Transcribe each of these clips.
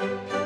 Música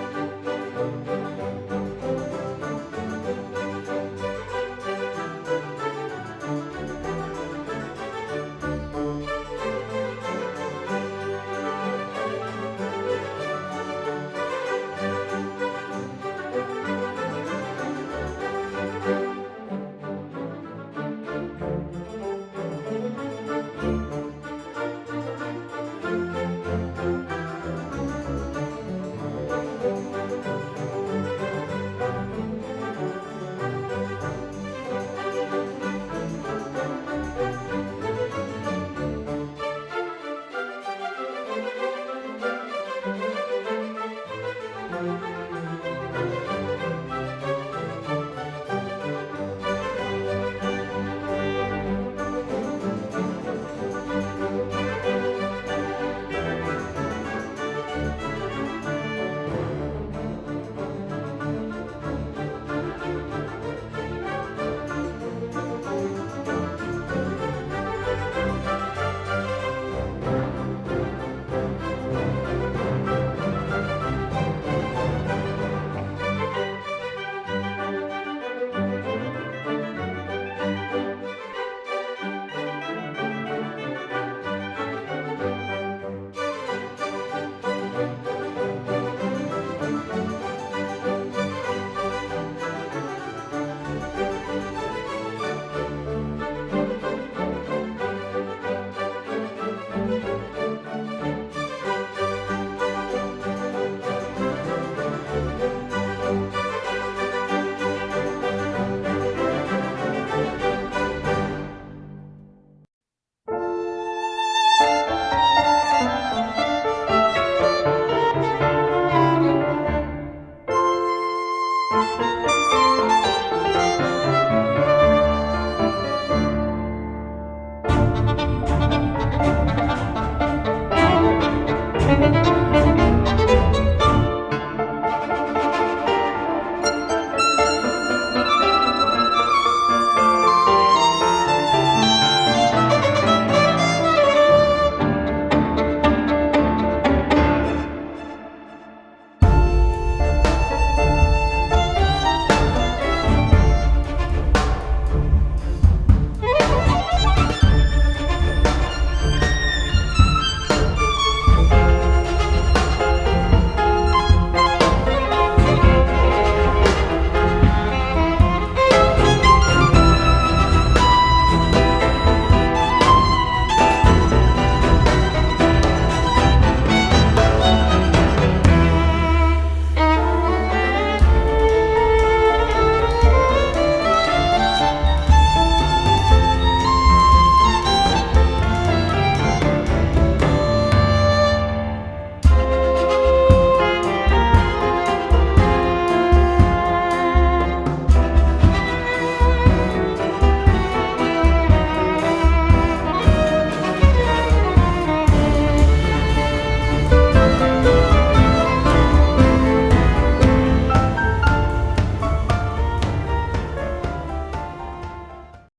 Música